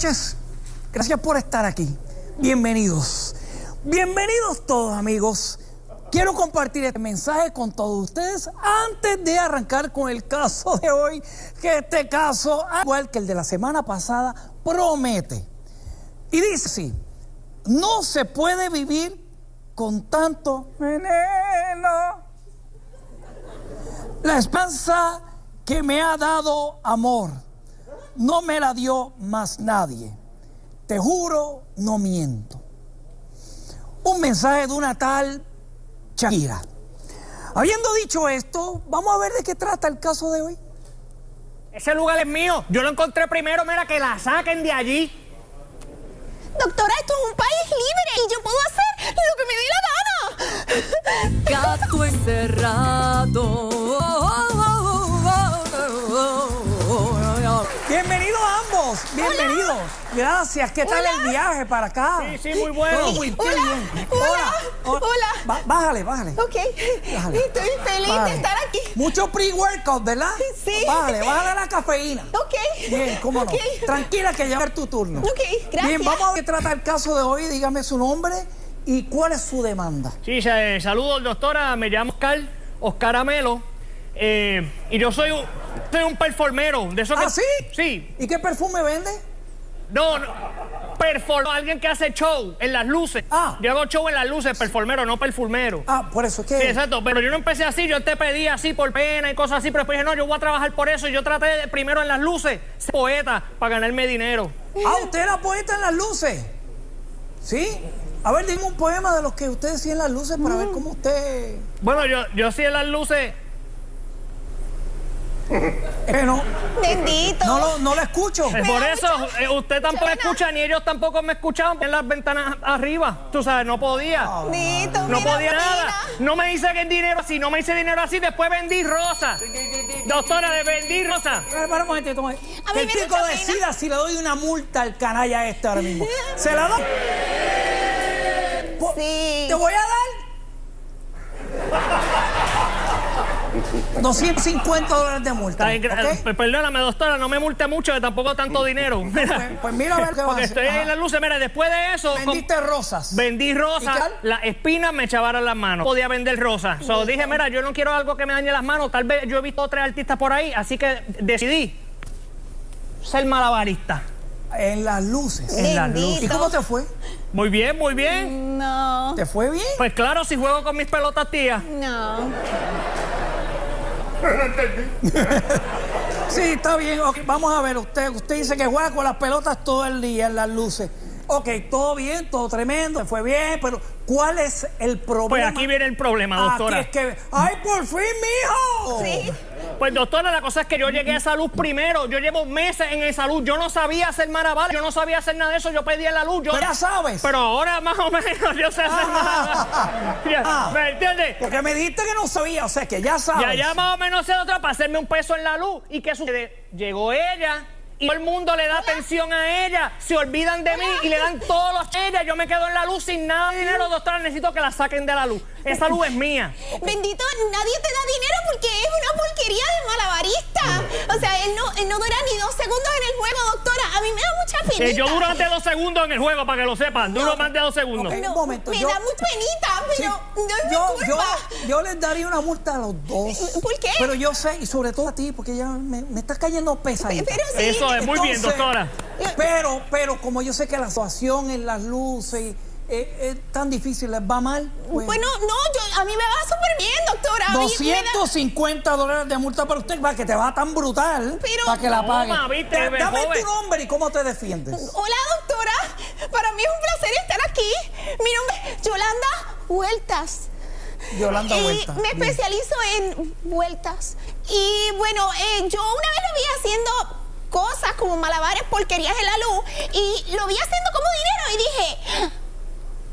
noches. Gracias por estar aquí. Bienvenidos. Bienvenidos todos, amigos. Quiero compartir este mensaje con todos ustedes antes de arrancar con el caso de hoy, que este caso, igual que el de la semana pasada, promete. Y dice así, no se puede vivir con tanto veneno. La esperanza que me ha dado amor no me la dio más nadie. Te juro, no miento. Un mensaje de una tal Shakira. Habiendo dicho esto, vamos a ver de qué trata el caso de hoy. Ese lugar es mío. Yo lo encontré primero, mira, que la saquen de allí. Doctora, esto es un país libre y yo puedo hacer lo que me dé la gana. Gato encerrado. Bienvenidos. Gracias, ¿qué tal el viaje para acá? Sí, sí, muy bueno. muy hola, bien. Hola, hola. Ba bájale, bájale. Ok, Bájale. estoy feliz Bájale. de estar aquí. Mucho pre-workout, ¿verdad? Sí. Bájale, bájale la cafeína. Ok. Bien, cómo no. Ok. Tranquila que ya va a ser tu turno. Ok, gracias. Bien, vamos a ver qué trata el caso de hoy. Dígame su nombre y cuál es su demanda. Sí, eh, saludos, doctora. Me llamo Oscar, Oscar Amelo. eh, y yo soy un, soy un performero. De eso que, ¿Ah, sí? Sí. ¿Y qué perfume vende? No, no. Perform, alguien que hace show en las luces. Ah. Yo hago show en las luces, performero, no perfumero. Ah, por eso es que. Sí, exacto, pero yo no empecé así, yo te pedí así por pena y cosas así, pero después dije, no, yo voy a trabajar por eso y yo traté de, primero en las luces, ser poeta para ganarme dinero. Ah, usted era poeta en las luces. ¿Sí? A ver, dime un poema de los que usted decía en las luces para Mm. ver cómo usted. Bueno, yo, yo sí en las luces, Que no, Bendito. no, lo, no lo escucho. eh, por eso eh, usted tampoco pena. escucha, ni ellos tampoco me escuchaban en las ventanas arriba. Tú sabes, no podía. Bendito, No mira, podía mira. nada. No me hice que dinero así, no me hice dinero así, después vendí rosa. Doctora, de vendí rosa. Espera, espera un momentito, un Que el chico decida si le doy una multa al canalla este ahora mismo. ¿Se la doy? Sí. Te voy a dar 250 dólares de multa. Está bien, ¿ok? eh, Perdóname, doctora, no me multe mucho, que tampoco tanto dinero. Mira, Pues mira a ver qué vas a porque hacer. estoy Ajá. en las luces. Mira, después de eso, Vendiste rosas. vendí ¿Y rosas, las espinas me echaban las manos. Podía vender rosas. So, dije, mira, yo no quiero algo que me dañe las manos. Tal vez yo he visto otros artistas por ahí, así que decidí ser malabarista. En las luces. En las luces. ¿Y cómo te fue? Muy bien, muy bien. No, ¿Te fue bien? Pues claro, si juego con mis pelotas, tía. no. Sí, está bien. Vamos a ver, usted, usted dice que juega con las pelotas todo el día en las luces. Ok, todo bien, todo tremendo, fue bien, pero ¿cuál es el problema? Pues aquí viene el problema, doctora. Aquí es que, ¡ay, por fin, mijo! Sí. Pues doctora, la cosa es que yo llegué a salud primero. Yo llevo meses en el salud. Yo no sabía hacer malabar, yo no sabía hacer nada de eso. Yo pedí la luz. Yo Pero ya sabes. Pero ahora más o menos yo sé hacer Ah. Ah. ¿Me entiendes? Porque me dijiste que no sabía, o sea, que ya sabes. Ya, ya más o menos sé otra para hacerme un peso en la luz. ¿Y qué sucede? Llegó ella y todo el mundo le da atención a ella. Se olvidan de mí y le dan todos los a ella. Yo me quedo en la luz sin nada de dinero, doctora. Necesito que la saquen de la luz. Esa luz es mía. Bendito, nadie te da dinero porque es una porquería de malabarista. O sea, él no, él no dura ni dos segundos en el juego, doctora. A mí me da mucha penita. Eh, yo duro más de dos segundos en el juego, para que lo sepan. Duro más de dos segundos. Ok. No, Un momento, me yo- da mucha penita, pero yo les daría una multa a los dos. ¿Por qué? Pero yo sé, y sobre todo a ti, porque ya me, me estás cayendo pesadita. Pero sí. Eso es muy bien, doctora. Pero, pero como yo sé que la situación en las luces y, eh, es tan difícil, les va mal. pues, Bueno, no, yo, a mí me va súper bien, doctora. A mí me da- 250 dólares de multa para usted, para que te va tan brutal, Pero- para que la pague. Toma, viste, Da- Dame joven. tu nombre y cómo te defiendes. Hola, doctora. Para mí es un placer estar aquí. Mi nombre es Yolanda Vueltas. Yolanda y Vuelta. me Bien. especializo en vueltas. Y bueno, eh, yo una vez lo vi haciendo cosas como malabares, porquerías en la luz, y lo vi haciendo como dinero y dije,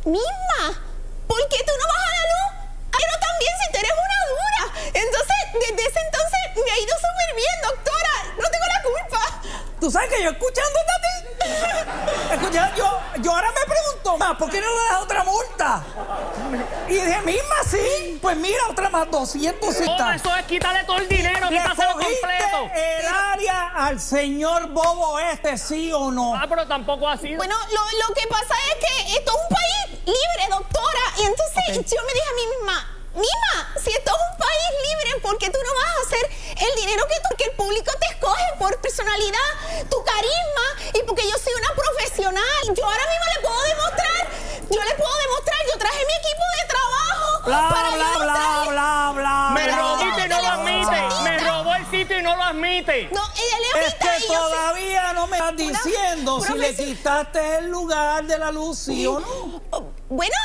misma, ¿por qué tú no vas a la luz? Pero también si tú eres una dura. Entonces, desde ese entonces me ha ido súper bien, doctora. No tengo la culpa. ¿Tú sabes que yo escuchándote a ti? Escucha, yo, yo ahora me más, ¿por qué no le das otra multa? Y dije, misma sí, pues mira, otra más, 200 Toma, citas. eso es quitarle todo el dinero, ¿Le quítaselo cogiste completo. el área al señor Bobo este, sí o no? Ah, pero tampoco así. Bueno, lo, lo que pasa es que esto es un Es que y yo soy- todavía no me estás diciendo si le quitaste el lugar de la luz, sí o no. Oh, Bueno,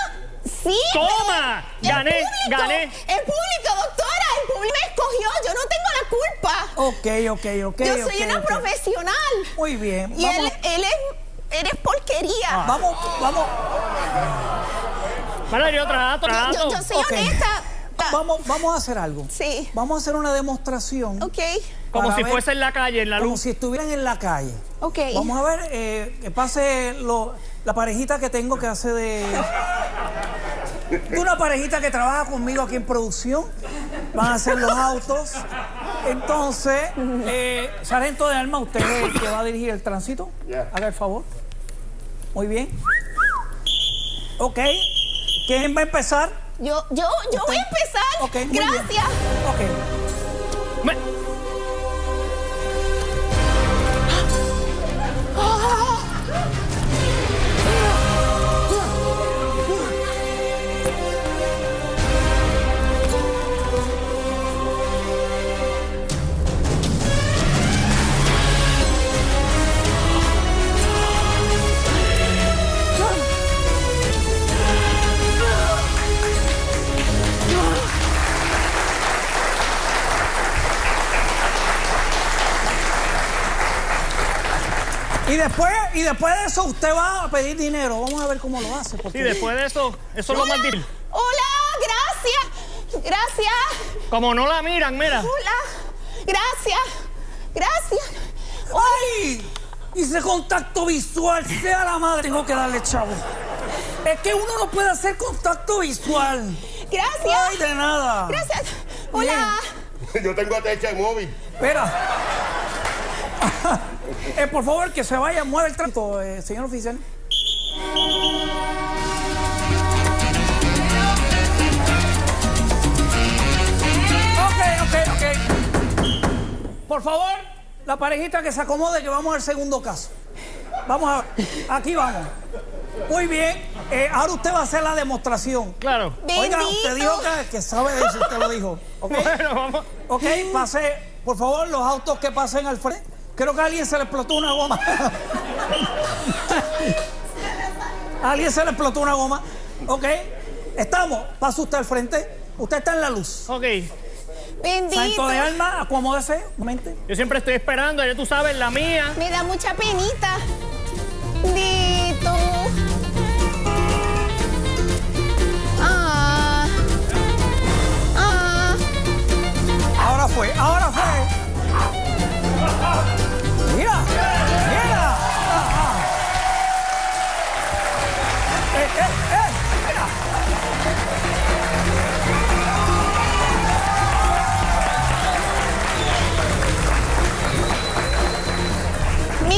sí. Toma, pero el gané, público, gané. El público, doctora, el público me escogió. Yo no tengo la culpa. Ok, ok, ok. Yo soy una profesional. Muy bien. Y Vamos, él, él es, eres porquería. vamos, vamos, Bueno, yo trato, Yo, trato. yo- yo soy Ok. honesta. Vamos, vamos a hacer algo. Sí. Vamos a hacer una demostración. Ok, Como si ver- fuese en la calle, en la Como luz. si estuvieran en la calle. ok. Vamos a ver eh, que pase lo- la parejita que tengo que hace de. de una parejita que trabaja conmigo aquí en producción. Van a hacer los autos. Entonces, eh, sargento de arma, usted es el que va a dirigir el tránsito. Haga el favor. Muy bien. Ok. ¿Quién va a empezar? Yo, yo, yo voy a empezar. Gracias. Y después de eso usted va a pedir dinero. Vamos a ver cómo lo hace. Sí, Porque después de eso, eso es lo más Hola. difícil. Hola, gracias. Gracias. Como no la miran, mira. Hola. Gracias. Gracias. ¡Ay! Hice contacto visual, sea la madre, tengo que darle chavo. Es que uno no puede hacer contacto visual. Gracias. Ay, de nada. Gracias. Hola. Yo tengo techo de móvil. Espera. Eh, por favor, que se vaya, mueve el tránsito, eh, señor oficial. Ok, ok, ok. Por favor, la parejita que se acomode, que vamos al segundo caso. Vamos a Aquí vamos. Muy bien. Eh, ahora usted va a hacer la demostración. Claro. Oiga, Bendito. usted dijo que, que sabe de eso, usted lo dijo. ¿ok? Bueno, vamos. Ok, pase, por favor, los autos que pasen al frente. Creo que a alguien se le explotó una goma. a alguien se le explotó una goma. Ok, estamos. Pasa usted al frente. Usted está en la luz. Ok. Bendito. Santo de alma, acomódese. Un momento. Yo siempre estoy esperando, ya tú sabes, la mía. Me da mucha penita. Dito.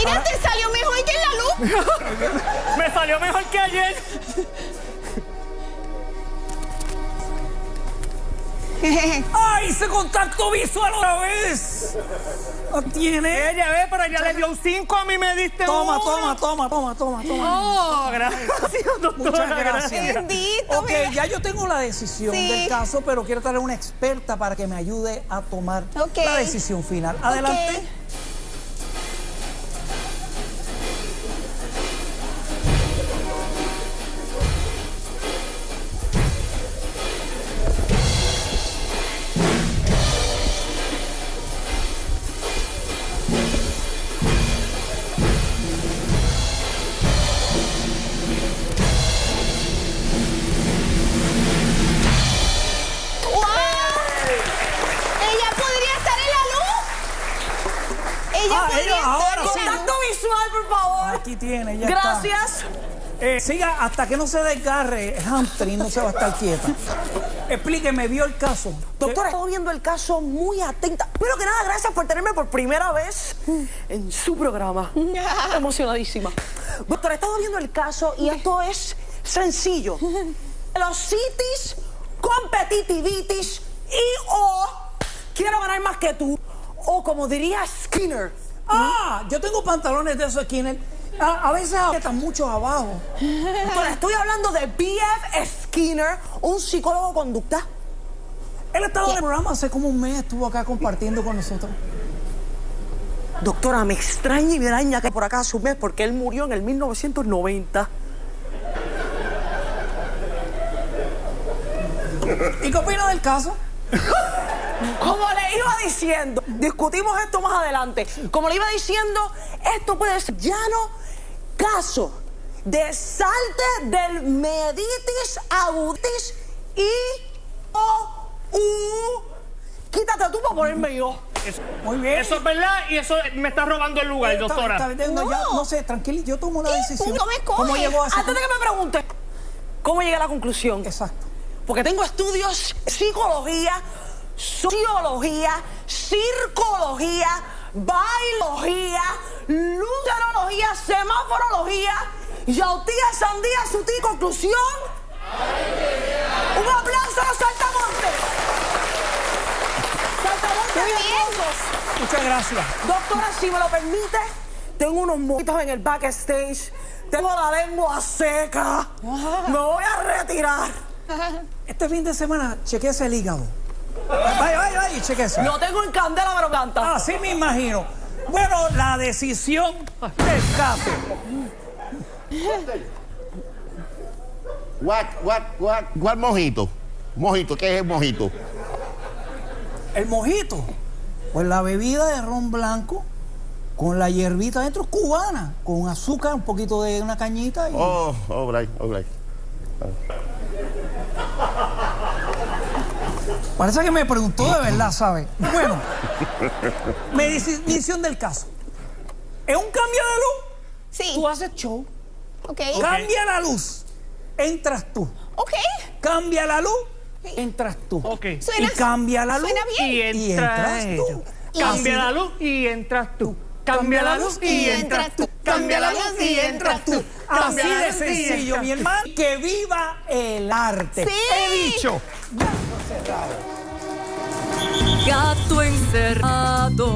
Mira, te salió mejor que en la luz. Me salió mejor que ayer. ¡Ay, hice contacto visual otra vez! ¿Lo tiene? Ella ve, pero ella le dio un 5, a mí me diste Toma, uno. toma, toma, toma, toma, toma. Oh, gracias, doctora. Muchas gracias. Bendito, Ok, mira. ya yo tengo la decisión Sí. del caso, pero quiero traer una experta para que me ayude a tomar la decisión final. Adelante. Ahí tiene, ya está. Gracias. Eh, siga hasta que no se desgarre el hamstring, no se va a estar quieta. Explíqueme, vio el caso. Doctora, he estado viendo el caso muy atenta. Pero que nada, gracias por tenerme por primera vez en su programa. Emocionadísima. Doctora, he estado viendo el caso y esto es sencillo. Los citis, competitivitis y o quiero ganar más que tú. O como diría Skinner, Ah, yo tengo pantalones de esos skinner. A, veces están muchos abajo. Doctora, estoy hablando de B.F. Skinner, un psicólogo conducta. Él estaba en el programa hace como un mes, estuvo acá compartiendo con nosotros. Doctora, me extraña y me araña que por acá hace un mes porque él murió en el 1990. ¿Y qué opina del caso? Como le iba diciendo, discutimos esto más adelante. Como le iba diciendo, esto puede ser llano caso de salte del meditis aguditis y o u. Quítate tú para ponerme yo. Muy bien. Eso es verdad y eso me está robando el lugar, Está- doctora. está no, ya, No. no sé, tranquilo, yo tomo la decisión. No me coge. ¿Cómo llegó a Antes de que me pregunte, ¿cómo llegué a la conclusión? Exacto. Porque tengo estudios psicología, sociología, circología, bailología, luterología, semáforología, yautía, sandía, su ti, conclusión. Un aplauso a los saltamontes. Saltamontes hermosos. Muchas gracias. Doctora, si me lo permite, tengo unos mojitos en el backstage. Tengo la lengua seca. Me voy a retirar. Este fin de semana, chequeese el hígado. Vaya, vaya, vaya y chequeese. Lo tengo en candela, pero canta. Así me imagino. Bueno, la decisión del caso. What, what, what, what mojito? Mojito, ¿qué es el mojito? El mojito. Pues la bebida de ron blanco con la hierbita dentro cubana, con azúcar, un poquito de una cañita y Oh, all right, all right. Parece que me preguntó de verdad, ¿sabe? Bueno, medición del caso. Es un cambio de luz. Sí. Tú haces show, Ok. cambia la luz, entras tú. Ok. Cambia la luz, entras tú. Ok. Suena- y cambia la luz suena bien. Y y entras tú. Cambia Así- la luz y entras tú. Cambia la luz y entras tú. Cambia la luz y entras tú. Así de sencillo, mi hermano. Que viva el arte. Sí. He dicho. Gato encerrado.